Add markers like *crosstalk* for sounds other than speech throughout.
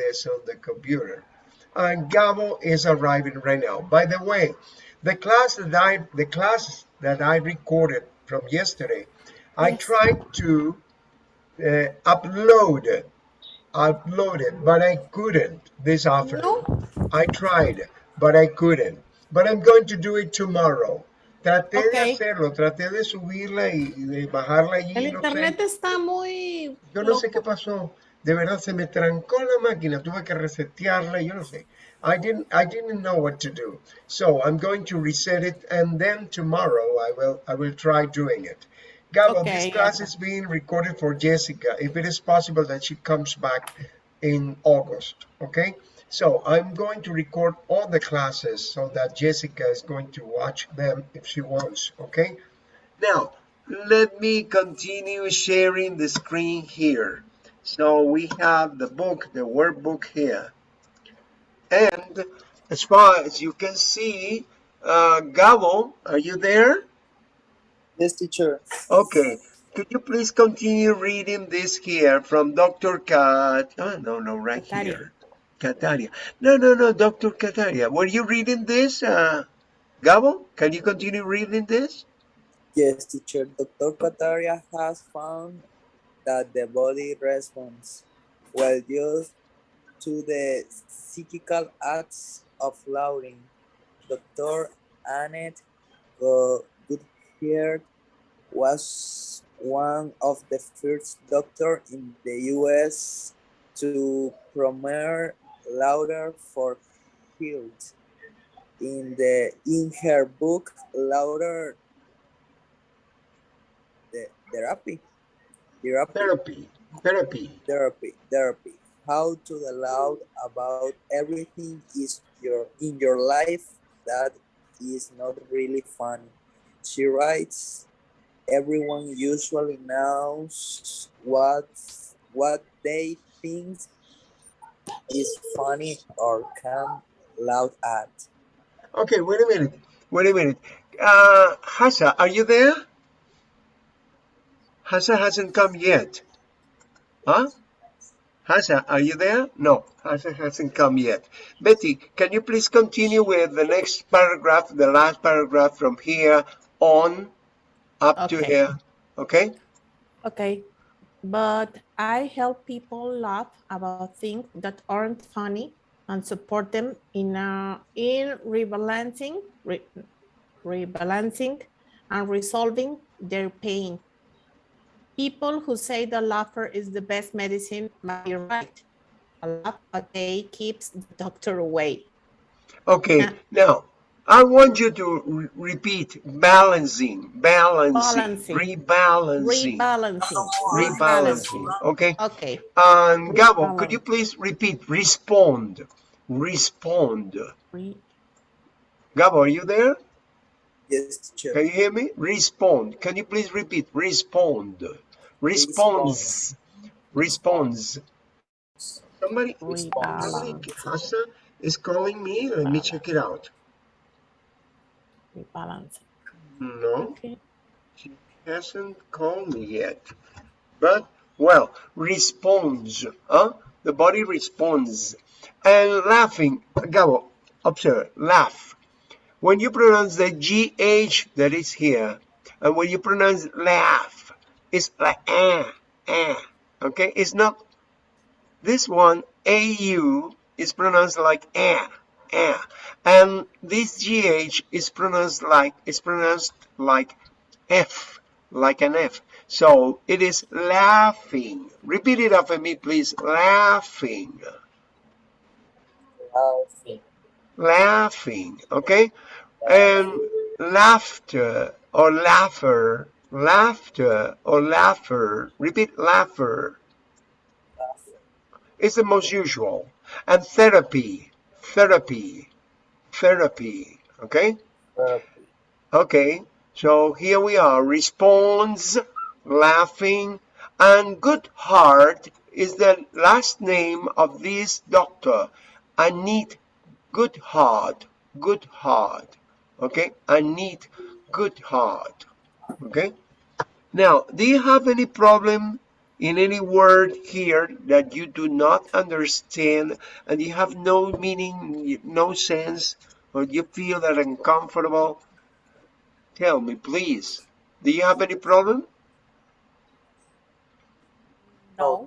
this on the computer. And Gabo is arriving right now. By the way, the class that I the class that I recorded from yesterday, I tried to uh, upload it, upload it, but I couldn't this afternoon. No. I tried, but I couldn't. But I'm going to do it tomorrow. Traté de hacerlo, traté de subirla y de bajarla allí. El no sé. internet está muy Yo no sé loco. qué pasó. De verdad se me trancó la máquina. Tuve que resetearla. Yo no sé. I didn't. I didn't know what to do. So I'm going to reset it, and then tomorrow I will. I will try doing it. Gabo, Okay, this class Gabo. is being recorded for Jessica. If it is possible that she comes back in August. Okay. So I'm going to record all the classes so that Jessica is going to watch them if she wants. Okay. Now, let me continue sharing the screen here. So we have the book, the workbook here. And as far as you can see, uh, Gabo, are you there? Yes, teacher. Okay. Could you please continue reading this here from Dr. Kat? Oh, no, no, right Kataria. here. Kataria. No, no, no, Dr. Kataria. Were you reading this, uh, Gabo? Can you continue reading this? Yes, teacher. Dr. Kataria has found that the body responds well due to the psychical acts of Lauren. Dr. Annette Go- Goodhart was one of the first doctors in the U.S. to promote lauder for health. In the in her book, Lauder the therapy, therapy, Therapy. Therapy. therapy, therapy. How to allow about everything is your in your life that is not really funny. She writes, everyone usually knows what what they think is funny or can laugh at. Okay, wait a minute. Wait a minute. Uh, Hasa, are you there? Hasa hasn't come yet. Huh? Hasa, are you there? No, Hasa hasn't come yet. Betty, can you please continue with the next paragraph, the last paragraph from here on up to here? Okay? Okay. But I help people laugh about things that aren't funny and support them in a, in rebalancing, re, rebalancing and resolving their pain. People who say the laughter is the best medicine might be right. A laugh a day keeps the doctor away. Okay, Yeah. now I want you to re- repeat balancing, balancing, Balancing. rebalancing, Rebalancing. rebalancing. Okay? Okay. And Gabo, could you please repeat? Respond. Respond. Re, Gabo, are you there? Yes, teacher. Can you hear me? Respond. Can you please repeat? Respond. Response. Response. Somebody, somebody, ah. Rebalance. Is calling me. Let me check it out. rebalancing. No, Okay. she hasn't called me yet. But, well, responds. Huh? The body responds. And laughing, Gabo, observe, laugh. When you pronounce the GH that is here, and when you pronounce laugh, it's like ah eh. Okay? It's not, this one, AU, is pronounced like eh, ah, And this GH is pronounced like, is pronounced like F, like an F. So it is laughing. Repeat it after me, please. Laughing. Laughing. Laughing. Okay? And laughter or laugher, laughter or laugher. Repeat laugher. is the most usual. And therapy, therapy, therapy. Okay? Therapy. Okay, so here we are. Responds, laughing, and good heart is the last name of this doctor. Anit Good Heart. Good Heart. Okay, Anit Good Heart. Okay. Now, do you have any problem in any word here that you do not understand and you have no meaning, no sense, or you feel that uncomfortable, tell me, please. Do you have any problem? No.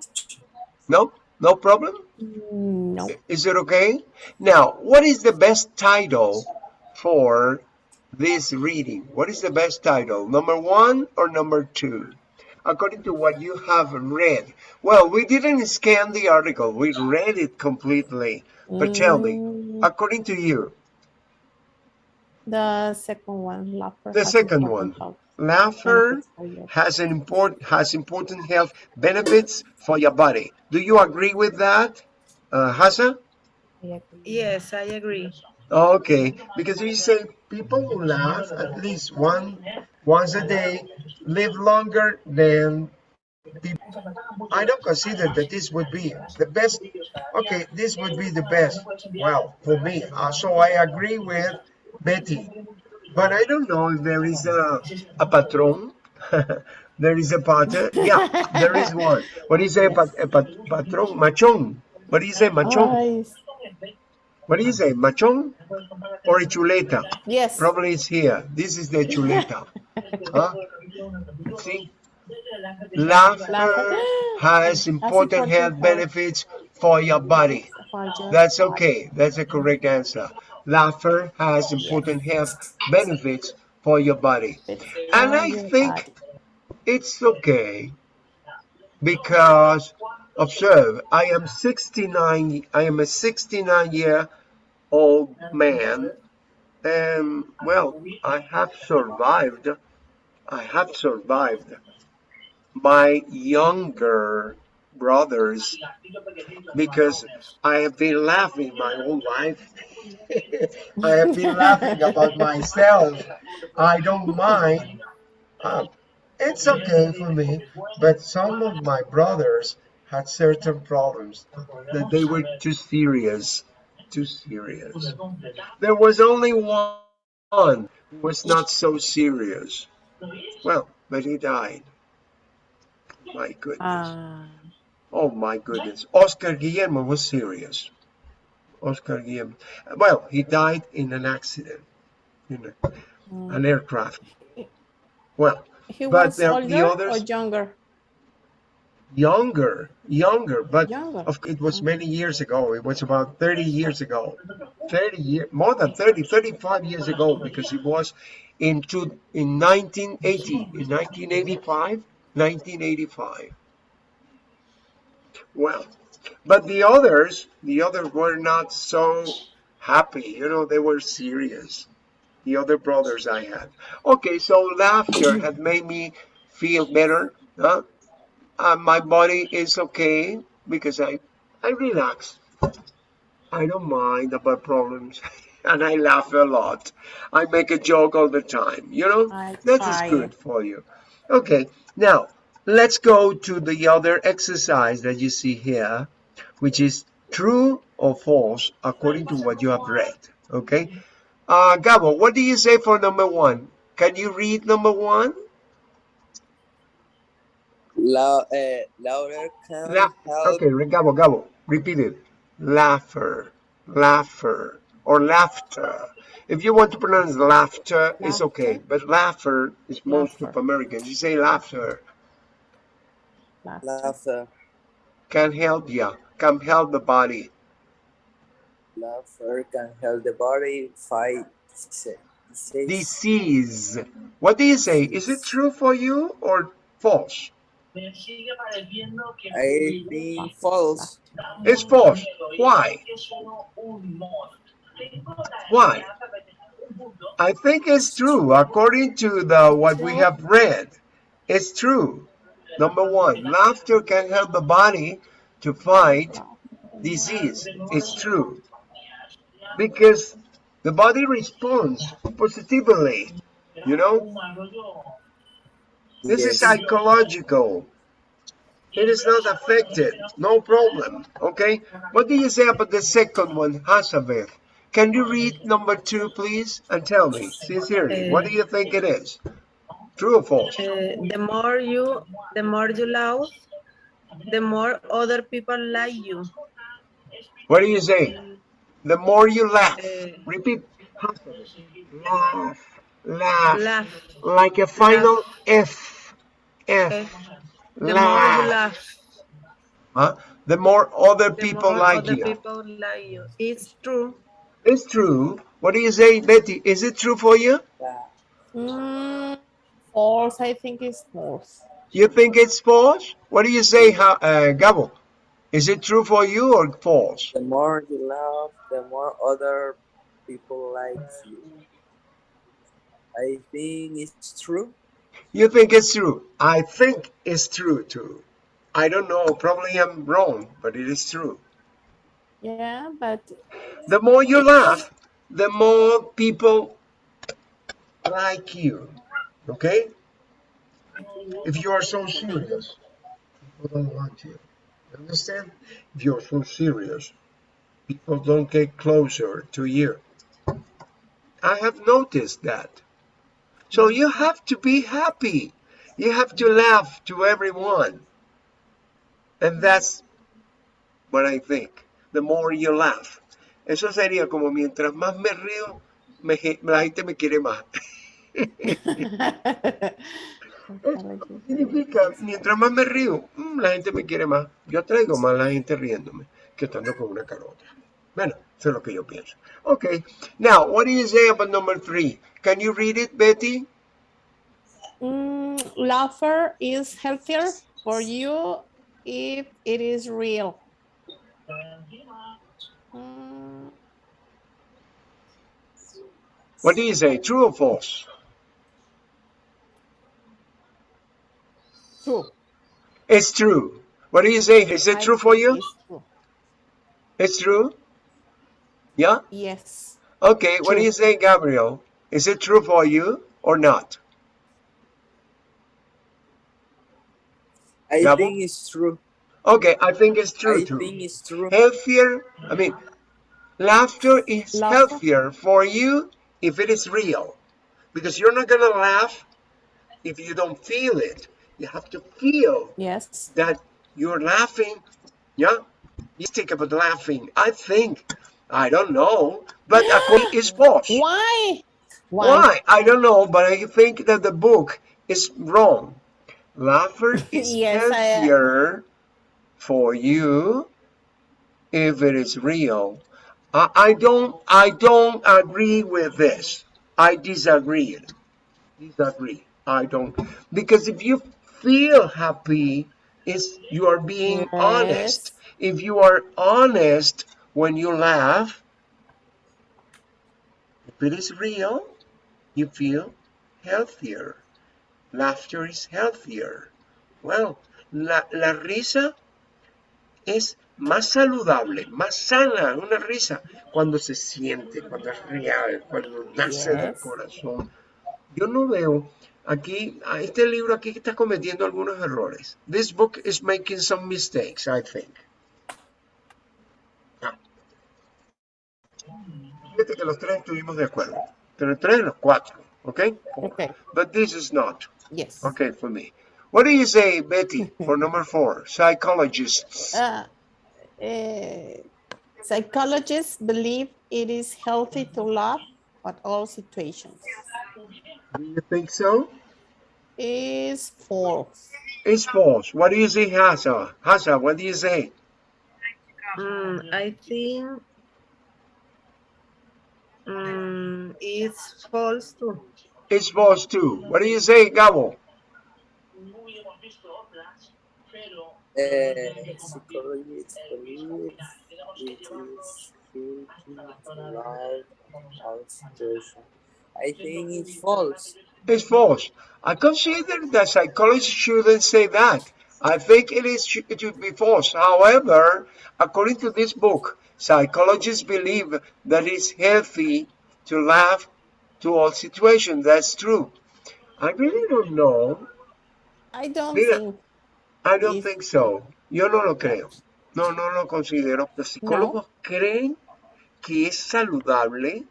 No? No problem? Mm, no. Is it okay? Now, what is the best title for this reading? What is the best title? Number one or number two? According to what you have read. Well, we didn't scan the article. We read it completely. But tell me, according to you, The second one, laughter. The has second important one. health laughter benefits for has an important has important health benefits for your body. Do you agree with that, uh, Hassa? I agree. Yes, I agree. Okay, because you say people who laugh at least one once a day live longer than people. I don't consider that this would be the best. Okay, this would be the best. Well, for me, uh, so I agree with Betty, but I don't know if there is a a patron. *laughs* there is a pater. Yeah, there is one. What is say, pat, a pat, patron? Machón. What is a machón? Ay, What do you say, machón or a chuleta? yes. Probably it's here. This is the chuleta. *laughs* Huh? See? Laughter Laughter has important health. benefits for your body. That's okay. That's a correct answer. Laughter has important health benefits for your body. And I think it's okay because observe, I am 69, I am a 69 year old man and well, I have survived, I have survived my younger brothers because I have been laughing my whole life. *laughs* I have been laughing about myself. I don't mind. Uh, it's okay for me, but some of my brothers had certain problems that they were too serious, too serious. There was only one who was not so serious. Well, but he died. My goodness. Ah, Oh my goodness. Oscar Guillermo was serious. Oscar Guillermo. Well, he died in an accident, you know, mm. an aircraft. Well, he but was older or others- younger? Younger, younger, but Younger. of, it was many years ago. It was about 30 years ago. 30 years, more than 30, 35 years ago, because it was in, two, in 1980, in 1985, 1985. Well, but the others, the others were not so happy. You know, they were serious. The other brothers I had. Okay, so laughter had made me feel better. Huh? Uh, my body is okay because I, I relax. I don't mind about problems. *laughs* and I laugh a lot. I make a joke all the time. You know, I that is good for you. Okay, now let's go to the other exercise that you see here, which is true or false according to what you have read. Okay, uh, Gabo, what do you say for number one? Can you read number one? La, uh, louder can La- help okay, Gabo, Gabo, repeat it. Laughter, laughter, or laughter. If you want to pronounce laughter, it's okay, but laughter is most of Americans. You say laughter Laughter. laughter. can help you, can help the body. Laughter can help the body fight disease. disease. Disease. What do you say? Is it true for you or false? I think false. It's false. Why? Why? I think it's true. According to the what we have read, it's true. Number one, laughter can help the body to fight disease. It's true. Because the body responds positively. You know, this is psychological. It is not affected. No problem. Okay? What do you say about the second one, Hasabeth? Can you read number two, please? And tell me, sincerely, what do you think it is? True or false? Uh, the more you, the more you laugh, the more other people like you. What do you say? The more you laugh. Eh, Repeat. Laugh. Laugh. laugh. Like a final F. F. eh, The more you Laugh. laugh, Huh? The more other the people more like other you. people like you. It's true. It's true. What do you say, Betty? Is it true for you? Mm, false, I think it's false. You think it's false? What do you say, Ha- uh, Gabo? Is it true for you or false? The more you love, the more other people like you. I think it's true. You think it's true? I think it's true too. I don't know. Probably I'm wrong, but it is true. Yeah, but The more you laugh, the more people like you. Okay? If you are so serious, people don't want you. Understand? If you're so serious, people don't get closer to you. I have noticed that. So you have to be happy. You have to laugh to everyone. And that's what I think. The more you laugh. Eso sería como mientras más me río, me la gente me quiere más. *laughs* Significa, mientras más me río, mm, la gente me quiere más. Yo atraigo más la gente riéndome que estando con una carota. Bueno, eso es lo que yo pienso. Okay, now, what do you say about number three? Can you read it, Betty? Mm, laughter is healthier for you if it is real. Mm, What do you say, true or false? true. It's true. What do you say? Is it true for you? it's true. It's true? Yeah? Yes. Okay, what do you say, Gabriel? Is it true for you or not? I Gabo? think it's true. Okay, I think it's true I too. think it's true. Healthier, I mean, laughter is Laughter? healthier for you if it is real. Because you're not gonna laugh if you don't feel it. You have to feel Yes. that you're laughing. Yeah? You think about laughing. I think, I don't know, but according is *gasps* false. Why? Why? I don't know, but I think that the book is wrong. Laughter is Yes, I- uh, healthier for you if it is real. I, I don't I don't agree with this. I disagree. Disagree. I don't because if you feel happy, it's you are being honest. If you are honest when you laugh, if it is real, you feel healthier. Laughter is healthier. Well, la, la risa es más saludable, más sana, una risa, cuando se siente, cuando es real, cuando nace del Yes. corazón. Yo no veo aquí, este libro aquí está cometiendo algunos errores. This book is making some mistakes, I think. Fíjate que los tres estuvimos de acuerdo. Pero tres de los cuatro, ¿ok? Okay. But this is not. Yes. Okay, for me. What do you say, Betty, for number four? Psychologists. Uh, *laughs* eh, psychologists believe it is healthy to laugh at all situations. Do you think so? It's false. It's false. What do you say, Hasa? Hasa, what do you say? Mm, I think mm, it's false too. It's false too. What do you say, Gabo? Uh, it is healthy to laugh. I think it's false. It's false. I consider that psychologists shouldn't say that. I think it is it should be false. However, according to this book, psychologists believe that it's healthy to laugh to all situations. That's true. I really don't know. I don't Mira. think. I don't think so. Yo no lo creo. No, no lo considero. Los psicólogos creen que es saludable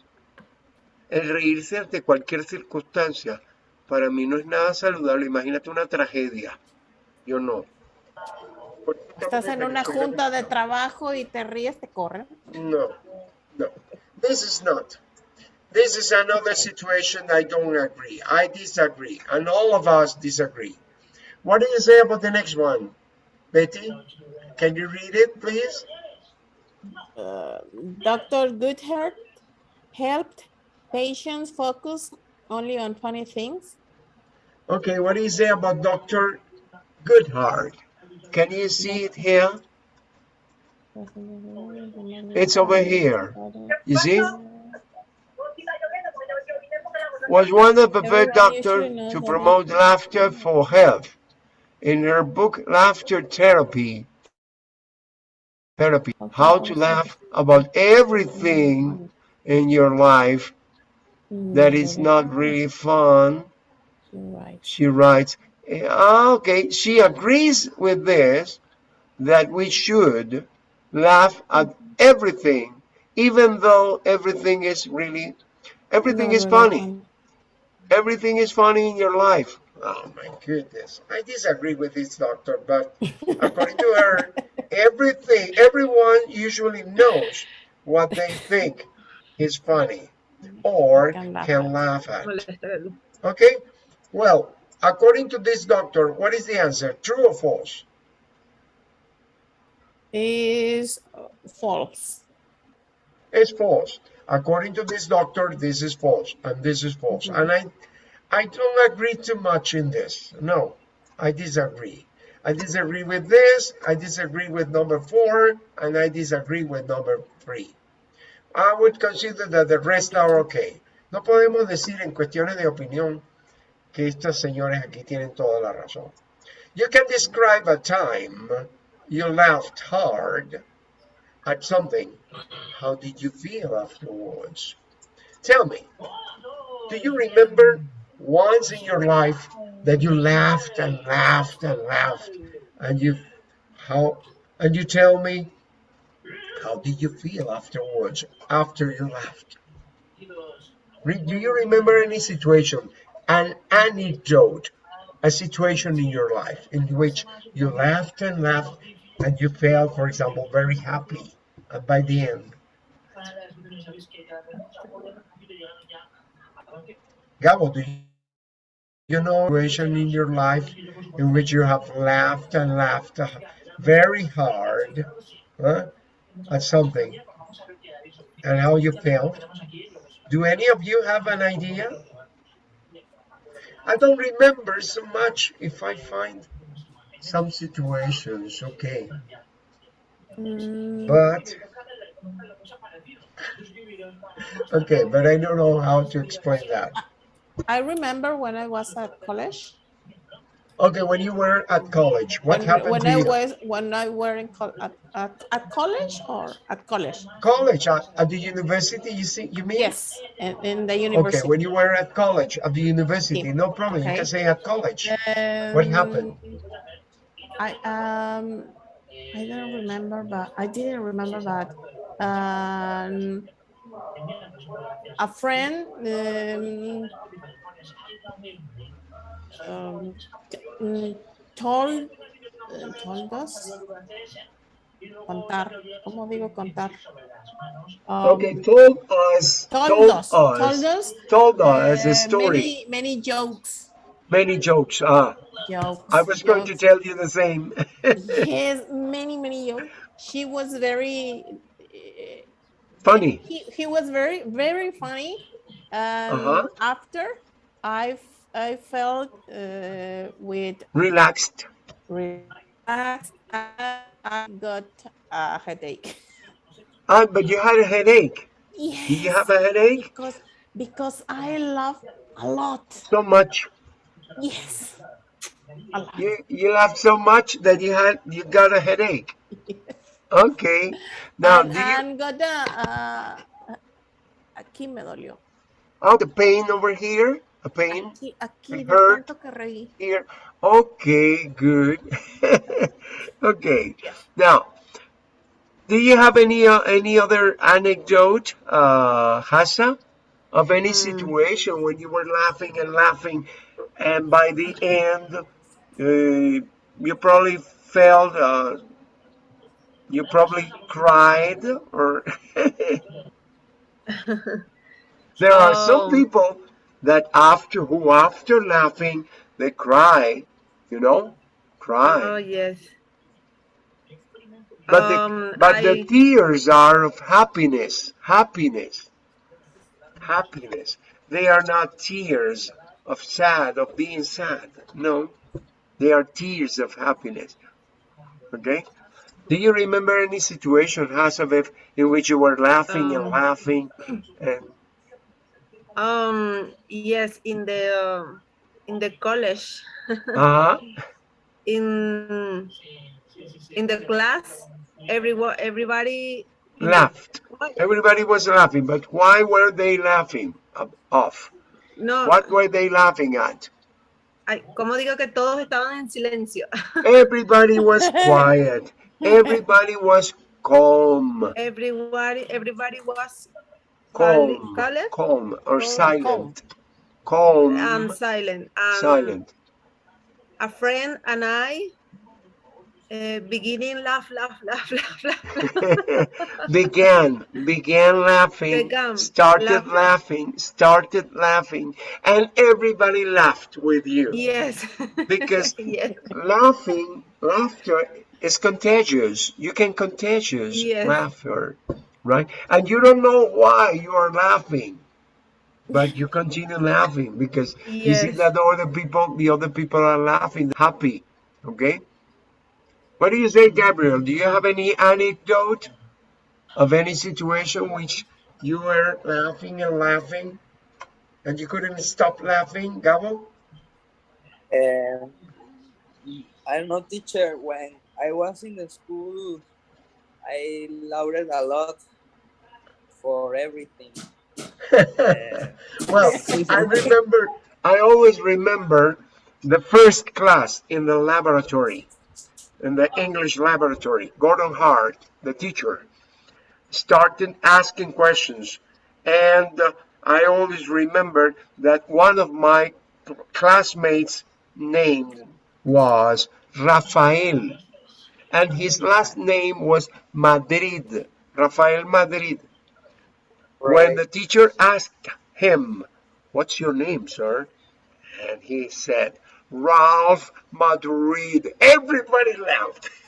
el reírse ante cualquier circunstancia. Para mí no es nada saludable. Imagínate una tragedia. Yo no. Estás en una junta de trabajo y te ríes, te corren. No, no. This is not. This is another situation I don't agree. I disagree. And all of us disagree. What do you say about the next one? Betty, can you read it, please? Uh, Dr. Goodhart helped patients focus only on funny things. Okay, what do you say about Dr. Goodhart? Can you see it here? It's over here. You see? Was one of the first Everyone doctor usually knows to promote laughter for health. In her book, Laughter Therapy, Therapy, how to laugh about everything in your life that is not really fun, she writes, Eh, okay, she agrees with this, that we should laugh at everything, even though everything is really, everything No, is no, funny. no. Everything is funny in your life. Oh my goodness. I disagree with this doctor, but according to her, everything, everyone usually knows what they think is funny or Can laugh can at. laugh at. Okay? Well, according to this doctor, what is the answer? True or false? Is false. It's false. According to this doctor, this is false, and this is false. And I, I don't agree too much in this. No, I disagree. I disagree with this. I disagree with number four, and I disagree with number three. I would consider that the rest are okay. No podemos decir en cuestiones de opinión que señores aquí tienen toda la razón. You can describe a time you laughed hard at something. How did you feel afterwards? Tell me, do you remember once in your life that you laughed and laughed and laughed and you how and you tell me how did you feel afterwards after you laughed? Do you remember any situation, an anecdote, a situation in your life in which you laughed and laughed and you felt, for example, very happy by the end? Gabo, do you, know a situation in your life in which you have laughed and laughed very hard huh, at something and how you felt? Do any of you have an idea? I don't remember so much if I find some situations, okay. Mm, But, okay, but I don't know how to explain that. I remember when I was at college. Okay, when you were at college, what when, happened when I you? was when I were in col- at, at, at college or at college? College, at, at the university, you see, you mean? Yes, in, in the university. Okay, when you were at college, at the university, Yeah. no problem, you Okay. can say at college. What happened? Um, I um I don't remember, but I didn't remember, that. um, a friend um, um, mm, told uh, told us contar. ¿Cómo digo contar? Um, Okay, told us, Told us, told us, us, told us a uh, story, Many, many jokes. many jokes. Ah, Jokes. I was going to tell you the same. *laughs* yes, many, many jokes. She was very. uh, Funny. He, he was very, very funny. Um, Uh-huh. After I, f- I felt uh, with Relaxed. relaxed, I, got a headache. Ah, but you had a headache. Yes. Did you have a headache? Because because I laugh a lot. So much. Yes. You you laughed so much that you had you got a headache. Okay. Now, and, you, got a, uh, aquí me dolió. oh, the pain over here, a pain Aquí, aquí, de hurt. tanto que reí. here. Okay, good. *laughs* okay. Now, do you have any uh, any other anecdote, uh, Hassa, of any Mm. situation when you were laughing and laughing, and by the end, uh, you probably felt uh, you probably cried or *laughs* there are some Um, people that after who after laughing they cry you know cry Oh yes. but the, Um, but the tears are of happiness happiness happiness. They are not tears of sad of being sad. No they are tears of happiness. Okay? Do you remember any situation Hasabev, in which you were laughing and um laughing and um yes in the um, in the college. Uh *laughs* in in the class everyone everybody laughed. what? everybody was laughing but why were they laughing of of? no. What were they laughing at? Ay, como digo que todos estaban en silencio. *laughs* Everybody was *laughs* quiet. Everybody was calm, everybody everybody was calm calm, calm calm or Calm. silent, and calm, silent. And silent. a friend and I uh, beginning laugh laugh *laughs* laugh laugh laugh. *laughs* Began, began laughing, began. Started laugh. laughing, started laughing, and everybody laughed with you. Yes. *laughs* Because yes. laughing, laughter is contagious. You can contagious yes. laughter, right? And you don't know why you are laughing. but you continue laughing because you see that the other people the other people are laughing happy okay what do you say gabriel do you have any anecdote of any situation which you were laughing and laughing and you couldn't stop laughing gabo Um, I don't know, teacher. When I was in the school, I laughed a lot for everything. Uh, *laughs* well *laughs* i remember i always remember the first class in the laboratory in the english laboratory. Gordon hart the teacher started asking questions. And uh, i always remembered that one of my classmates name was rafael. And his last name was madrid rafael madrid when the teacher asked him what's your name sir? And he said ralph madrid. Everybody laughed. *laughs*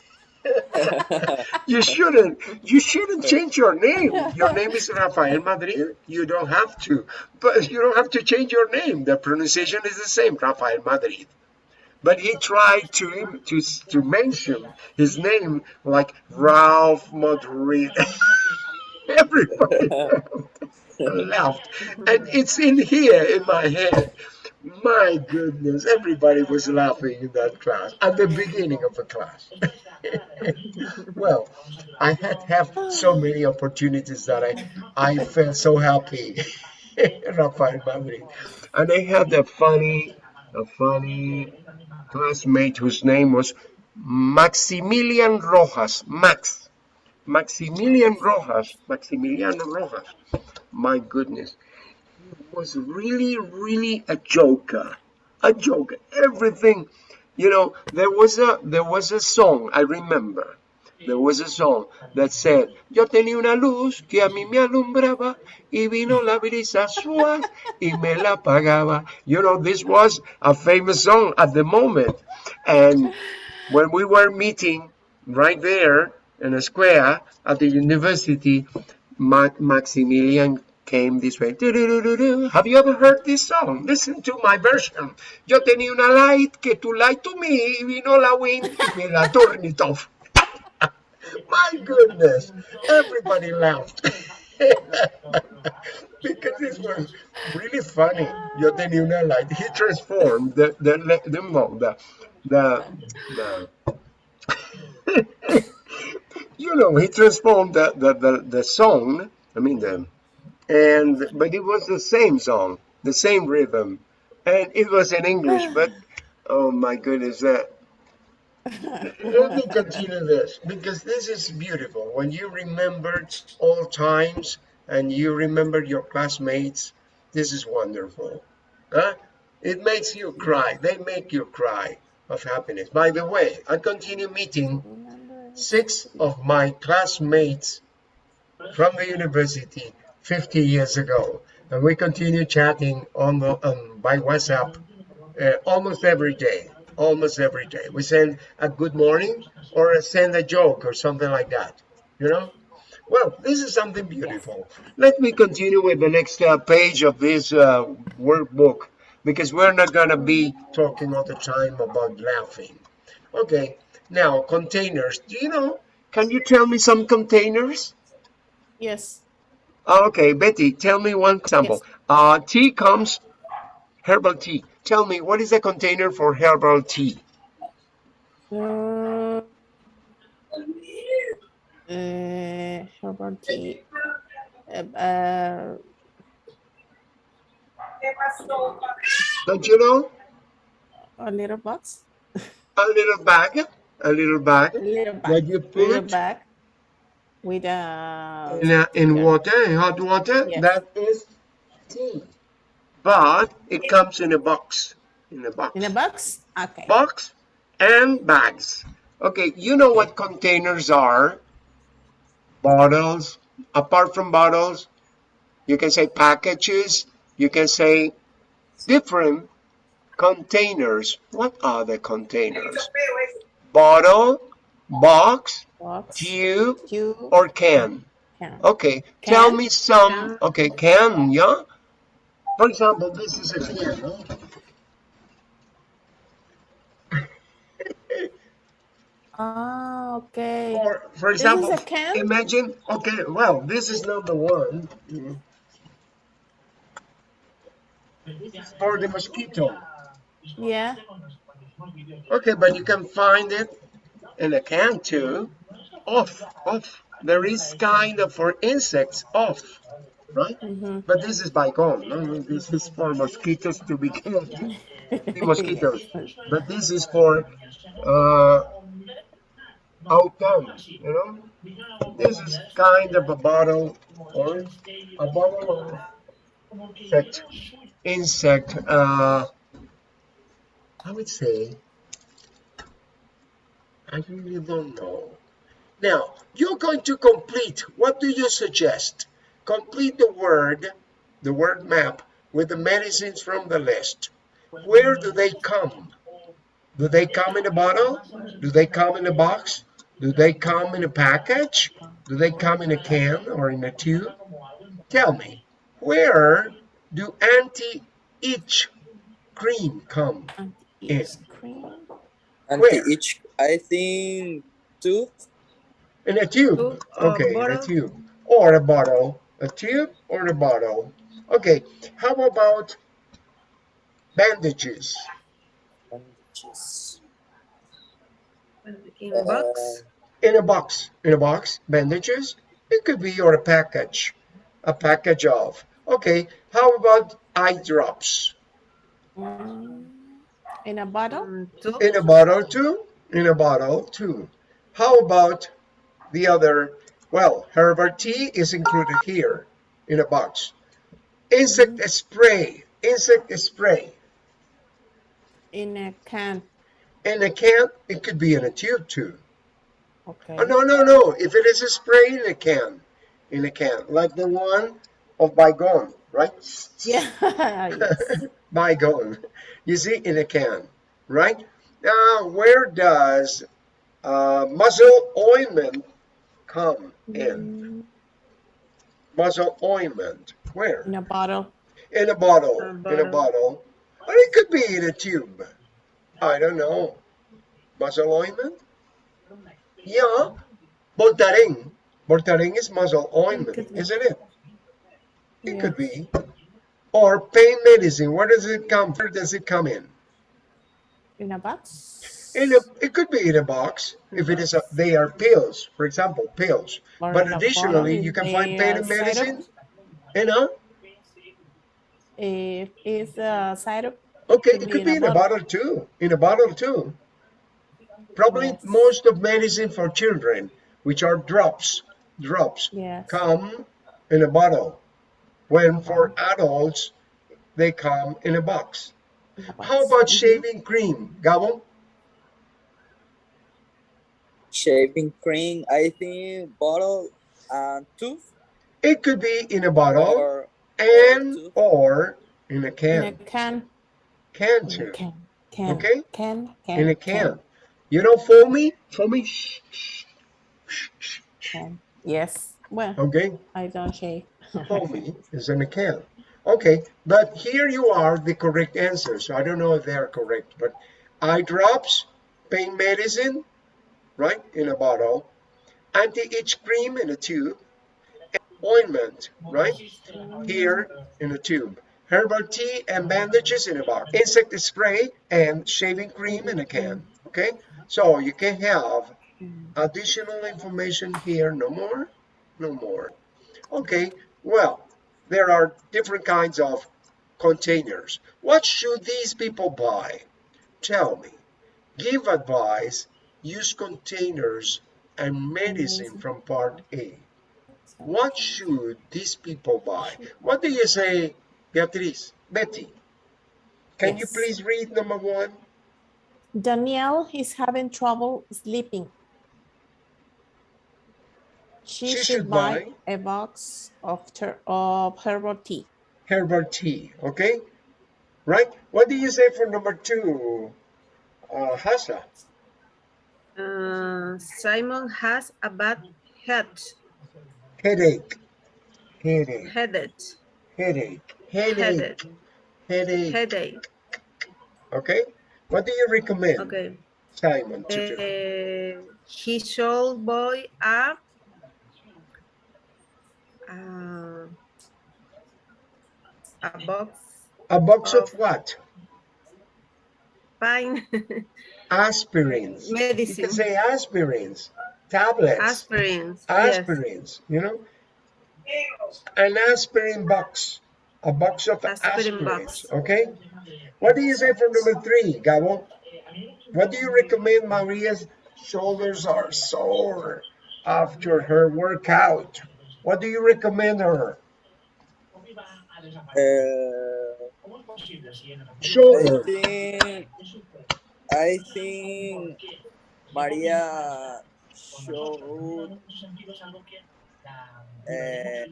You shouldn't you shouldn't change your name. Your name is rafael madrid. You don't have to but you don't have to change your name. The pronunciation is the same rafael madrid. But he tried to to to mention his name like ralph madrid *laughs* *laughs* everybody *laughs* laughed. And it's in here in my head. My goodness everybody was laughing in that class at the beginning of the class. *laughs* Well i had have so many opportunities that i i felt so happy rafael madrid. And i had a funny a funny classmate whose name was maximilian rojas. Max maximilian rojas maximiliano rojas my goodness he was really, really a joker. A joker. Everything, you know, there was a there was a song, I remember. There was a song that said, Yo tenía una luz que a mí me alumbraba y vino la brisa suave y me la apagaba. You know, this was a famous song at the moment. And when we were meeting right there in a square at the university, Ma- Maximilian came this way. "Du-du-du-du-du. Have you ever heard this song? Listen to my version. Yo tenía una light que tu light to me y vino la wind y me la turned it off. my goodness, everybody laughed. *laughs* because this was really funny. Yo tenía una light. He transformed the the the the the, the, *laughs* the you know he transformed the, the the the song. I mean the and but it was the same song, the same rhythm, and it was in English. But oh my goodness, that. Uh, *laughs* Let me continue this because this is beautiful. When you remember old times and you remember your classmates, this is wonderful. Huh? It makes you cry. They make you cry. of happiness. By the way, I continue meeting. Six of my classmates from the university 50 years ago. And we continue chatting on, the, um, by WhatsApp uh, almost every day. Almost every day. We send a good morning or send a joke or something like that. You know? Well, this is something beautiful. Let me continue with the next uh, page of this uh, workbook because we're not going to be talking all the time about laughing. Okay, now containers. Do you know? Can you tell me some containers? Yes. Oh, Okay, Betty, tell me one example. Uh, tea comes, herbal tea. Tell me, what is a container for herbal tea? Uh, uh, herbal tea. Uh, uh, Don't you know? a little box. A little bag, a little bag A little bag. that you little put with a in, a, in water, in hot water. Yes. That is tea. But it comes in a box, in a box. in a box. Okay. box and bags. Okay, you know what containers are? Bottles. Apart from bottles, you can say packages. You can say different containers. What are the containers? Bottle, box, Box. tube, Tube. or can. can. Okay, tell me some. Can. Okay, can, yeah? For example, this is a can. huh? *laughs* Ah, okay. Or, for example, can? imagine, okay, well, this is not the one. For the mosquito. Yeah. Okay, but you can find it in a can too. Off, off. There is kind of for insects, off, right? Mm-hmm. But this is Baygon. No? This is for mosquitoes to *laughs* be killed. The mosquitoes. But this is for uh, autumn, you know? This is kind of a bottle or a bottle of insect, insect uh, I would say, I really don't know. Now, you're going to complete, what do you suggest? Complete the word, the word map, with the medicines from the list. Where do they come? Do they come in a bottle? Do they come in a box? Do they come in a package? Do they come in a can or in a tube? Tell me, where do anti-itch cream come? Ice cream. And Where? each, I think, two. In a tube. Tube or Okay, in a tube. Or a bottle. A tube or a bottle. Okay, how about bandages? bandages. In a box. Uh, In a box. In a box, bandages? It could be or a package. A package of. Okay, how about eye drops? Mm, Mm, in a bottle. Two. In a bottle too? In a bottle too. How about the other? Well, herbal tea is included here in a box. Insect spray. Insect spray. In a can. In a can, it could be in a tube too. Okay. Oh, no, no, no. If it is a spray in a can, in a can, like the one of Baygon, right? *laughs* Yeah. *laughs* yes. *laughs* Baygon. You see, in a can, right? Now, where does uh, muzzle ointment come in? Mm, Muzzle ointment. Where? in a bottle. In a bottle. A In a bottle. Or it could be in a tube. I don't know. Muzzle ointment? Yeah. Voltaren. Voltaren is muzzle ointment, isn't it? It Yeah. could be. Or pain medicine. Where does it come? Where does it come in? In a box. In a, it could be in a box if it is a, they are pills, for example, pills. Or But additionally, you can find pain medicine, you know? If it's a syrup. Okay, Could it could in be in a bottle. bottle too. In a bottle too. Probably Yes. most of medicine for children, which are drops, drops, Yes. come in a bottle. When for adults, they come in a box. a box. How about shaving cream, Gabo? Shaving cream, I think bottle and tooth It could be in a bottle or and or in a In a can. can. Can In too. can. Can. Okay. Can. Can. In a can. You know foamy? Foamy? me. shh, shh, shh, shh. Can. Yes. Well, Okay. I don't shave. Foamy is in a can. Okay, but here you are the correct answer. So I don't know if they are correct, but eye drops, pain medicine, right, in a bottle, anti-itch cream in a tube, ointment, right, here in a tube, herbal tea and bandages in a box, insect spray and shaving cream in a can. Okay, so you can have additional information here. No more, no more. Okay, well, there are different kinds of containers. What should these people buy? Tell me. Give advice. Use containers and medicine from part A. What should these people buy? What do you say, Beatriz? Betty, can you please read number one? Danielle is having trouble sleeping. She, She should, should buy, buy- a box of, ter- of herbal tea. Herbal tea, okay? Right? What do you say for number two, uh, Hasa? Uh, Simon has a bad head, Headache, headache, headache, headache, headache, headache. headache. Okay? What do you recommend, Okay. Simon, to do? Uh, he should buy a uh, a box A box of of what? fine *laughs* Aspirins. You can medicine, say aspirins, tablets, aspirins. Yes. aspirins, you know? An aspirin box, a box of Aspirin aspirins, box. okay? What do you say for number three, Gabo? What do you recommend Maria's shoulders are sore after her workout? What do you recommend her? uh, I Shoulder. think I think Maria should uh,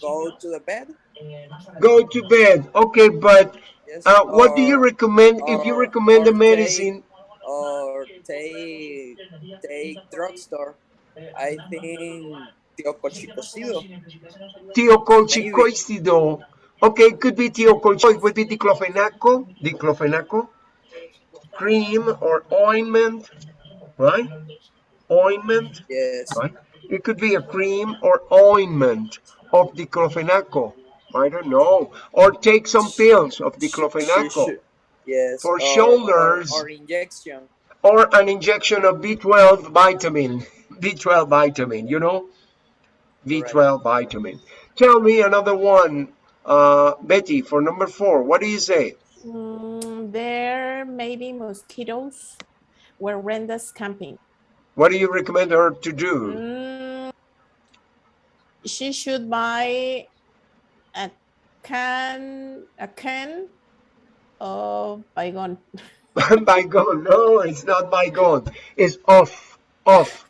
go to the bed. Go to bed. Okay, but uh, what do you or- recommend if you recommend the medicine? or take take drugstore. I think tiocochicocido. Tiocolchicoicidol. Okay, it could be tiocolchicoid, would be diclofenaco, diclofenaco, cream or ointment, right? Ointment, Yes. right? It could be a cream or ointment of diclofenaco. I don't know. Or take some pills of diclofenaco. Yes. For or- shoulders. Or, or injection. Or an injection of B12 vitamin. *laughs* B12 vitamin, you know? B12 vitamin. Tell me another one, uh, Betty, for number four. What do you say? Mm, there may be mosquitoes where Renda's camping. What do you recommend her to do? Mm, she should buy a can a can of Baygon. *laughs* *laughs* Baygon. No, it's not by Baygon. It's off. Off.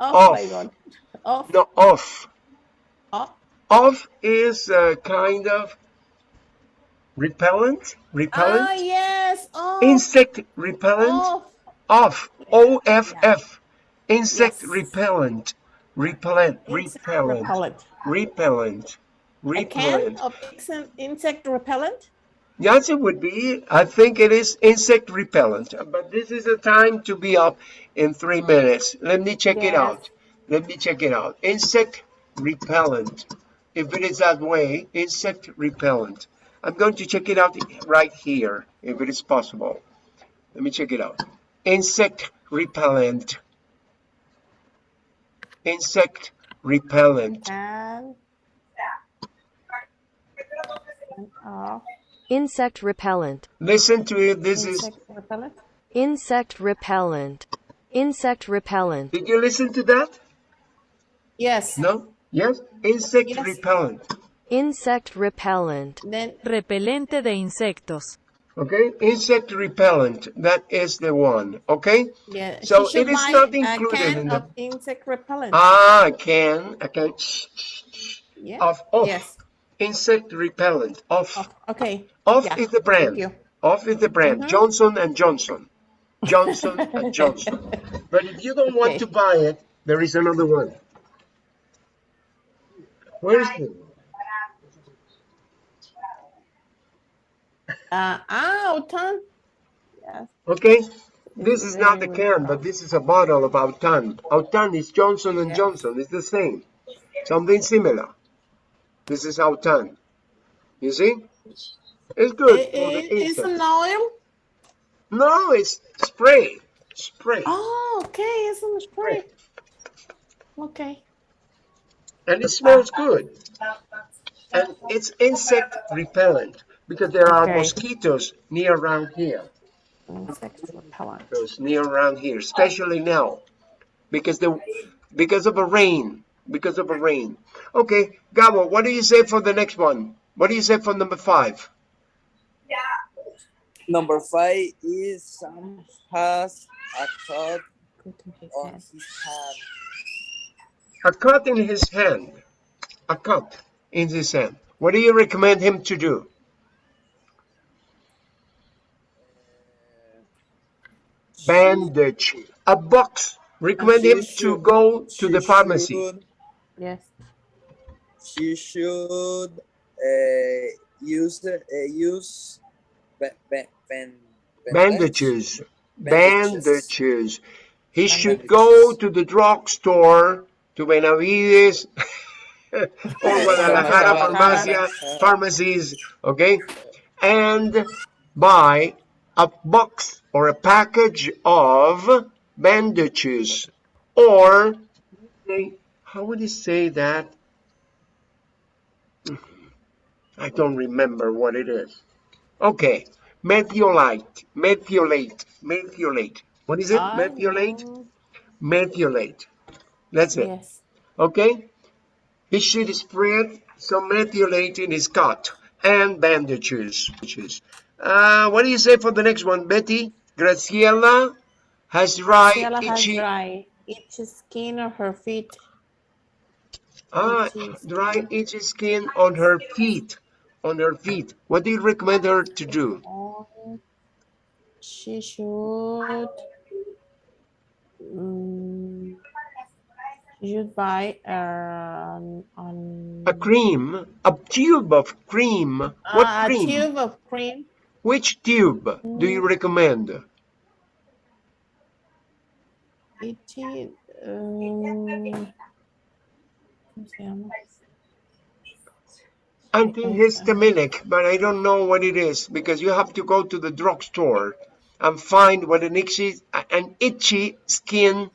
Of Off. Of No, off. of Off is a kind of repellent. Repellent. Ah yes, of Insect repellent. of Off. O F F. Insect Yes. repellent. Repellent. insect Repellent. repellent. Repellent. A can Repellent. of insect- repellent. Yes, it would be. I think it is insect repellent. But this is the time to be up in three minutes. Let me check it out. Let me check it out. Insect repellent. If it is that way, insect repellent. I'm going to check it out right here, if it is possible. Let me check it out. Insect repellent. Insect repellent. And, and Insect repellent. Listen to it. This is. insect repellent. Insect repellent. Insect repellent. Did you listen to that? Yes. No? Yes? Insect Yes. repellent. Insect repellent. Then Repelente de insectos. Okay, insect repellent. That is the one. Okay. Yeah. So it is not included in the- insect repellent. Ah, I can. I can. yeah. Of off. Yes. Insect repellent. Off. Oh, okay. Off Yeah, is the brand. Thank you. Off is the brand. Mhm. Johnson and Johnson. Johnson and *laughs* Johnson. But if you don't want Okay. to buy it, there is another one. Where is it? Uh, ah, Autan. Yes. Okay. This is not the can, but this is a bottle of Autan. Autan is Johnson and. Johnson. It's the same. Something similar. This is Autan. You see? It's good It, it, it's an oil. No, it's spray. Spray. Oh, okay. It's in the spray. Okay. And it smells good. And it's insect repellent because there are Okay. mosquitoes near around here. Insect repellent. Those near around here, especially now. Because the because of a rain. Because of a rain. Okay, Gabo, what do you say for the next one? What do you say for number five? Yeah. Number five is Sam has a cut Good to his on his hand. A cut in his hand. A cut in his hand. What do you recommend him to do? Bandage. A box. Recommend him She to go to the pharmacy. should- Yes. she should uh, use the uh, use ba- ba- ban- Bandages. Bandages. Bandages. He should go to the drugstore, to Benavides, *laughs* or Guadalajara Farmacia, pharmacies, okay? And buy a box or a package of bandages. Or, how would you say that? I don't remember what it is. Okay, methiolate, methiolate, methiolate. What is it? I Methiolate? That's it. Yes. Okay? He should spread some methiolate in his cut and bandages. Uh, what do you say for the next one, Betty? Graciela has dry, has itchy, dry, itchy skin on her feet. ah, itchy dry, itchy skin on her feet. On her feet. What do you recommend her to do? Oh, she should. Mm, should buy um, on A cream, a tube of cream. What Ah, cream? a tube of cream. Which tube do you recommend? Itchy. Um, ¿cómo se llama? antihistaminic, but I don't know what it is because you have to go to the drugstore and find what an itchy, an itchy skin